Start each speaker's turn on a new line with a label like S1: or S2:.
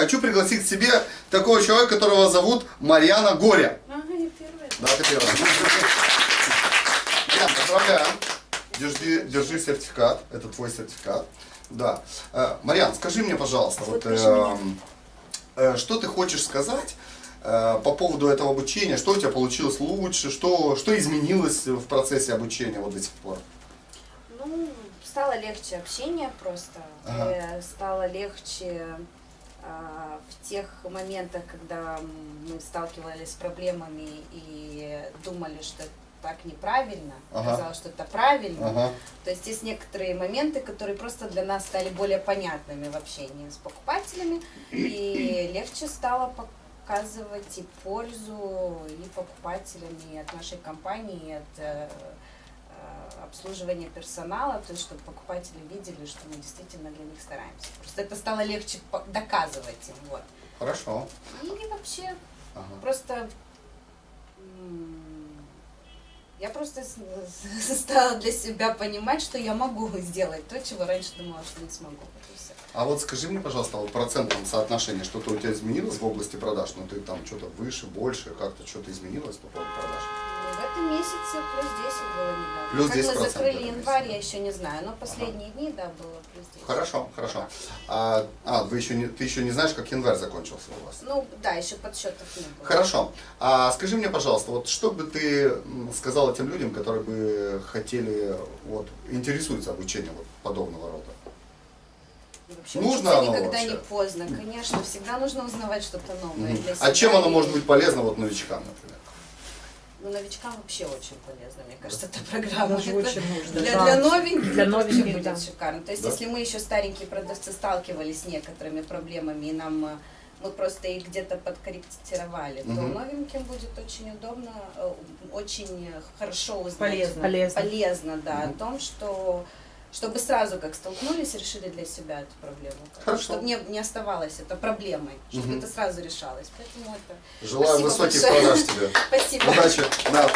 S1: Хочу пригласить к себе такого человека, которого зовут Марьяна Горя.
S2: Ага, я первая.
S1: Да, ты первая. Марьян, поздравляю. Держи, держи сертификат. Это твой сертификат. Да. Э, Марьян, скажи мне, пожалуйста, вот,
S2: Запиши
S1: э, что ты хочешь сказать э, по поводу этого обучения? Что у тебя получилось лучше? Что, что изменилось в процессе обучения вот до сих пор?
S2: Ну, стало легче общение просто.
S1: Ага.
S2: Э, Стало легче в тех моментах, когда мы сталкивались с проблемами и думали, что так неправильно,
S1: Ага.
S2: что это правильно.
S1: Ага.
S2: То есть есть некоторые моменты, которые просто для нас стали более понятными в общении с покупателями, и легче стало показывать и пользу и покупателям, и от нашей компании, и от обслуживания персонала, то есть чтобы покупатели видели, что мы действительно для них стараемся. Просто это стало легче доказывать им, вот.
S1: Хорошо.
S2: И вообще
S1: Ага.
S2: Просто я просто стала для себя понимать, что я могу сделать то, чего раньше думала, что не смогу.
S1: А вот скажи мне, пожалуйста, вот процентном соотношении что-то у тебя изменилось в области продаж? Ну, ты там что-то выше, больше, как-то что-то изменилось по поводу продаж?
S2: Ну, В этом месяце плюс 10 было недавно.
S1: Плюс
S2: как
S1: 10%
S2: мы
S1: в
S2: закрыли январь, я еще не знаю, но последние дни, да, было плюс 10.
S1: Хорошо, хорошо. А, а, вы еще не, ты еще не знаешь, как январь закончился у вас?
S2: Ну, да, еще подсчетов не было.
S1: Хорошо. А скажи мне, пожалуйста, вот что бы ты сказала тем людям, которые бы хотели, вот, интересуются обучением вот подобного рода?
S2: И Вообще,
S1: Нужно оно
S2: никогда
S1: вообще?
S2: не поздно, конечно, всегда нужно узнавать что-то новое для себя.
S1: А чем оно
S2: и-
S1: может быть полезно вот новичкам, например?
S2: Ну, новичкам вообще очень полезно, мне кажется, эта программа.
S3: Даже
S2: Это
S3: очень нужно.
S2: Для,
S3: да.
S2: для новеньких
S3: Для
S2: это вообще
S3: новеньких,
S2: будет
S3: да.
S2: шикарно. То есть,
S1: Да.
S2: если мы еще старенькие продавцы сталкивались с некоторыми проблемами, и нам э, мы просто их где-то подкорректировали, то
S1: Мгм.
S2: новеньким будет очень удобно, э, очень хорошо узнать.
S3: Полезно. Полезно.
S2: Полезно, да,
S1: Мгм.
S2: о том, что чтобы сразу как столкнулись, решили для себя эту проблему.
S1: Хорошо.
S2: Чтобы не, не оставалось это проблемой, чтобы
S1: Мгм.
S2: это сразу решалось. Поэтому это...
S1: Желаю
S2: Спасибо
S1: высоких продаж тебе.
S2: Спасибо.
S1: Удачи. Да.